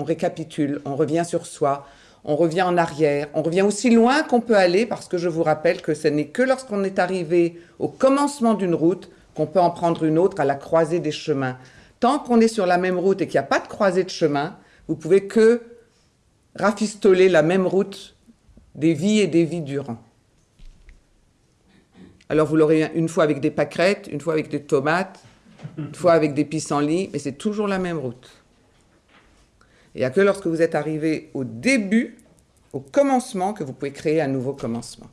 on récapitule, on revient sur soi, on revient en arrière, on revient aussi loin qu'on peut aller parce que je vous rappelle que ce n'est que lorsqu'on est arrivé au commencement d'une route qu'on peut en prendre une autre à la croisée des chemins. Tant qu'on est sur la même route et qu'il n'y a pas de croisée de chemin, vous pouvez que rafistoler la même route des vies et des vies durant. Alors vous l'aurez une fois avec des pâquerettes, une fois avec des tomates, une fois avec des pissenlits, mais c'est toujours la même route. Il n'y a que lorsque vous êtes arrivé au début, au commencement, que vous pouvez créer un nouveau commencement.